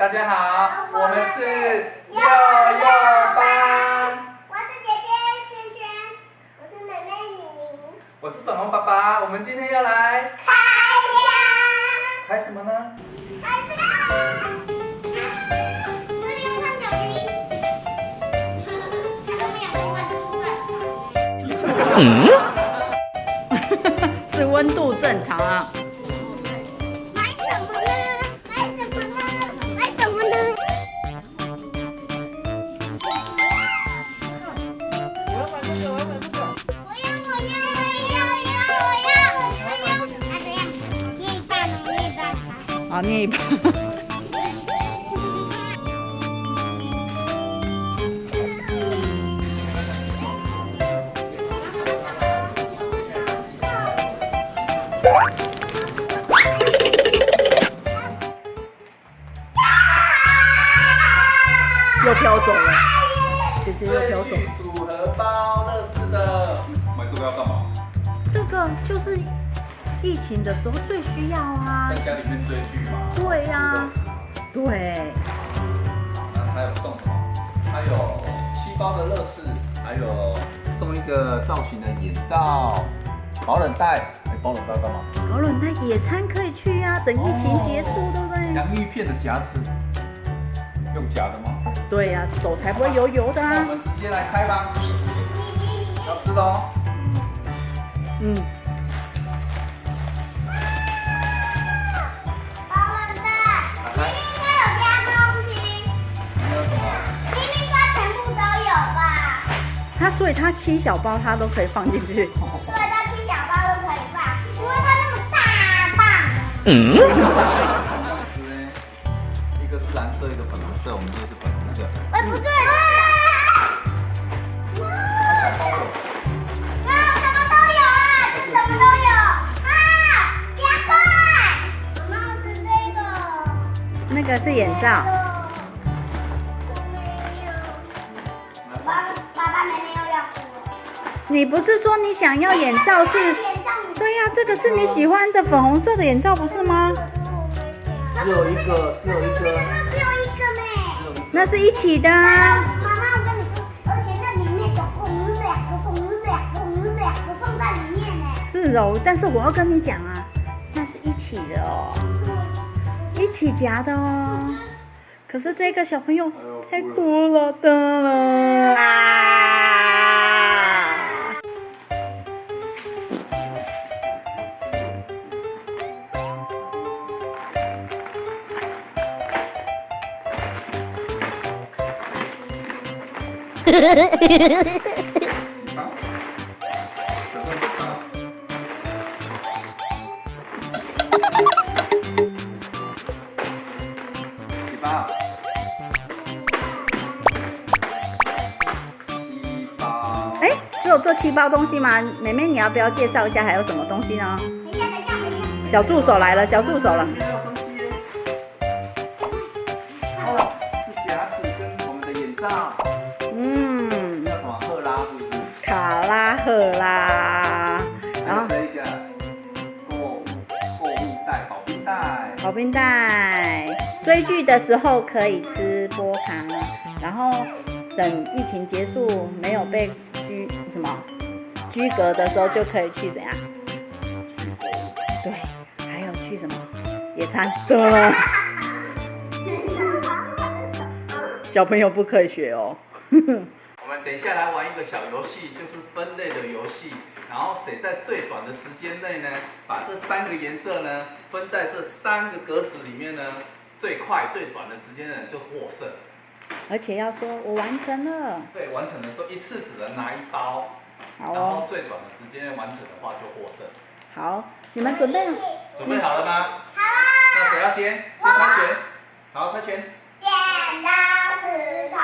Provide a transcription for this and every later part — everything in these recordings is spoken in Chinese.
大家好，我们是幼幼班。我是姐姐萱萱，我是妹妹宁宁。我是粉红爸爸，我们今天要来开箱，开什么呢？开这个。这里有胖脚冰。还有没有没有出来？是温度正常啊。好，捏一把。又飘走了，姐姐又飘走组合包乐事的，买这个要干嘛？这个就是疫情的时候最需要啊在。家里面追剧嘛。对呀对，那还有送什么？还有七包的乐事，还有送一个造型的眼罩、保冷袋。哎，保冷袋干嘛？保冷袋野餐可以去呀、等疫情结束，对不对？洋芋片的夹子，用夹的吗？对呀、手才不会油油的啊。那我们直接来开吧。要吃的哦。嗯，所以它七小包它都可以放进去。对，它七小包都可以放，因为它那么大棒。当时呢，一个是蓝色，一个粉红色，我们这个是粉红色。哎，不对，小包有。啊，什么都有啊，这什么都有啊，加快！妈妈是这个，那个是眼罩，爸爸爸妹妹又要哭了。你不是说你想要眼罩是？对呀、这个是你喜欢的粉红色的眼罩不是吗？只有一个，只有一个，那只有一个呢。只有一个。那是一起的啊。妈妈，我跟你说，而且那里面总共有两个缝，有两个缝，有两个放在里面呢。是哦，但是我要跟你讲啊，那是一起的哦，一起夹的哦。可是这个小朋友太哭了的了哎，只有这七包东西吗？妹妹，你要不要介绍一下还有什么东西呢？小助手来了，小助手了。哦，是夹子跟我们的眼罩，卡拉赫拉，然后这一个购物购物袋、保冰袋。保冰袋，追剧的时候可以吃波卡，然后等疫情结束没有被拘什么拘格的时候，就可以去怎样？对，还有去什么野餐对。小朋友不可以学哦。我们等一下来玩一个小游戏，就是分类的游戏。然后谁在最短的时间内呢，把这三个颜色呢分在这三个格子里面呢，最快最短的时间呢就获胜。而且要说我完成了，对，完成的时候一次只能拿一包，好然后哦，最短的时间内完成的话就获胜。好，你们准备了？准备好了吗？好了，那谁要先？先猜拳。好，猜拳。剪刀石头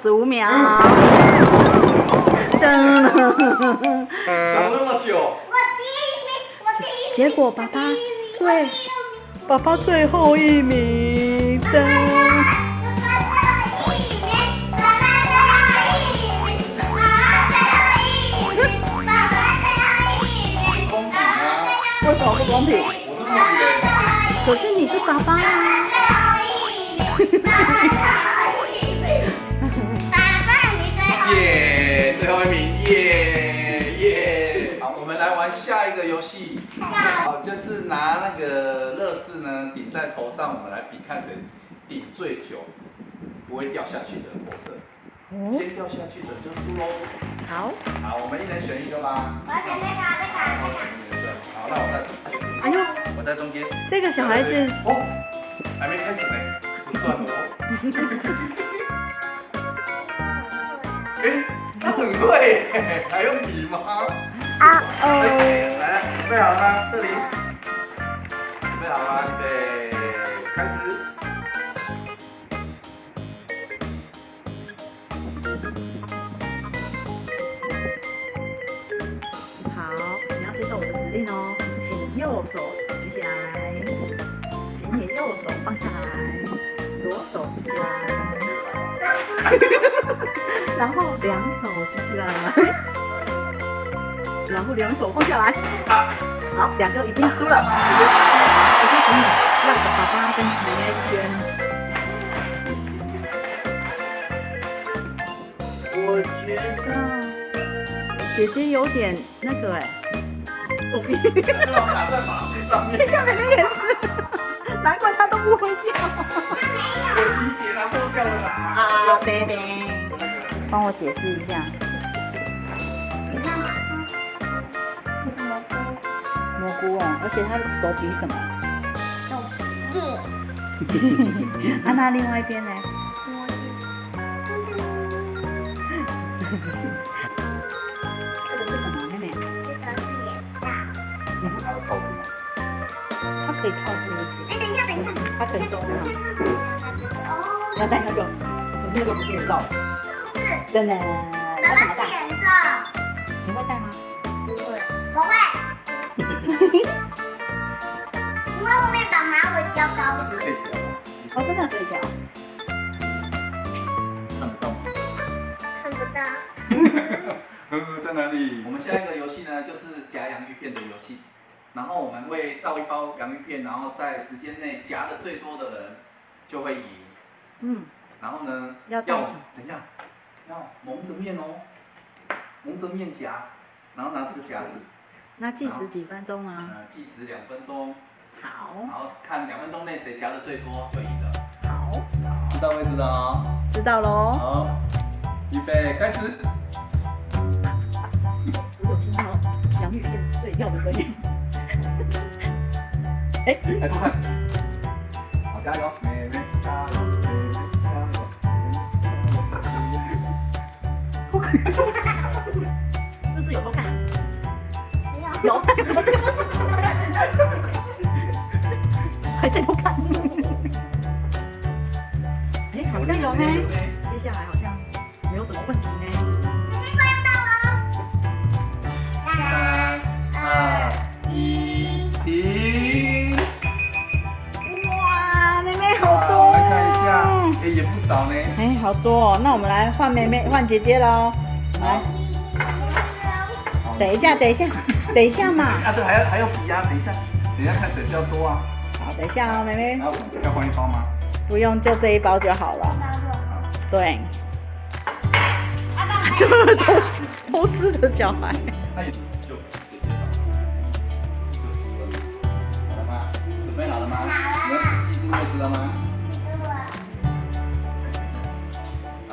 十五秒。三，二十五秒。噔。讲那么久，我第一名，我第一名。结果爸爸我第一名最我第一名爸爸最后一名。噔。公平啊！为什么不公平？可是你是爸爸啊。就是拿那个乐事呢顶在头上，我们来比看谁顶最久，不会掉下去的投射。先掉下去的就输喽。好。好，我们一人选一个吧。好，我选那个色。好，那我在中间。哎呦，我在中间。这个小孩子哦，还没开始呢，不算哦。哎，他很会，还用比吗？啊哎哦。来，准备好了吗？这里，好了吗？预备，开始。好，你要接受我的指令哦，请右手举起来，请你右手放下来，左手举起来，然后两手举起来，然后两手放下来。好，两个已经输了，我就请你绕着爸爸跟奶奶圈。我觉得姐姐有点那个哎、作弊。让我卡在马术上面，你看妹妹也是，难怪她都不会掉。可惜一点啊，都掉了啦。啊，对对。帮我解释一下，蘑菇哦，而且她的手比什么？啊，那另外一边呢？这个是什么，妹妹？这个是他的套子吗？它可以套住一哎，等一下，等一下。它可以收纳。哦，要戴那个，可是那个不是眼罩。是，真的，爸要怎么戴？爸是眼罩。吗？哦，真的可以调。看不到吗？看不到。呃，在哪里？我们下一个游戏呢，就是夹洋芋片的游戏。然后我们会倒一包洋芋片，然后在时间内夹的最多的人就会赢。嗯，然后呢，要要怎样？要蒙着面哦，蒙着面夹，然后拿这个夹子，那计时几分钟啊？呃，计时两分钟，好，然后看两分钟内谁夹的最多就赢知道位置了哦。知道喽。好，预备，开始。我有听到洋芋片碎掉的声音。哎，来，偷看。好，加油，妹妹加油，妹妹加油，妹妹加油。是不是有偷看？没有。有。还在偷看。接下来好像没有什么问题呢。时间快要到了。三、二、一。停。哇，妹妹好多。来看一下，哎，也不少呢。哎，好多哦。那我们来换妹妹，换姐姐喽。来，等一下，等一下，等一下嘛。啊，对，还要还要比啊，等一下，等一下看谁比较多啊。好，等一下哦，妹妹要换一包吗？不用，就这一包就好了。对，就是偷吃偷吃的小孩。哎，就，就了，好了吗？准备好了吗？好了。你记住规则吗？啊，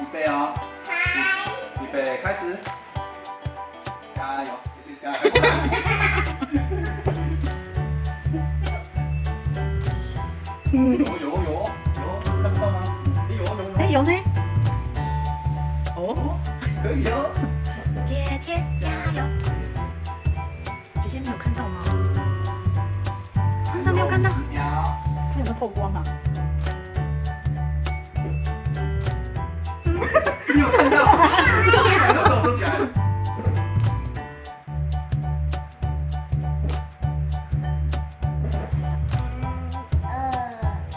预备哦。预备，开始。加油，继续加油。有有有。有呢。哦，可以哦。姐姐加油！姐姐，你有看到吗？真的没有看到？它有没有透光啊？你有看到？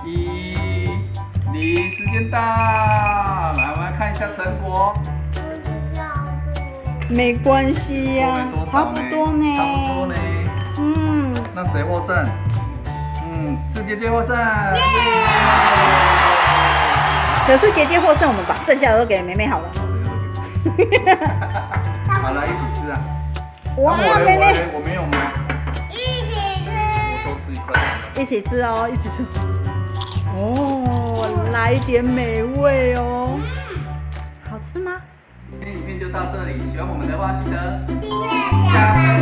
一、零，时间到，成果。没关系呀、差不？多呢。差不多呢。嗯，那谁获胜？嗯，是姐姐获胜。可是姐姐获胜，我们把剩下的都给妹妹好了。好了，一起吃啊！哇，啊我妹妹我我没有吗，一起吃。我都是一块。一起吃哦，一起吃。哦，来一点美味哦。到这里，喜欢我们的话记得订阅加加分，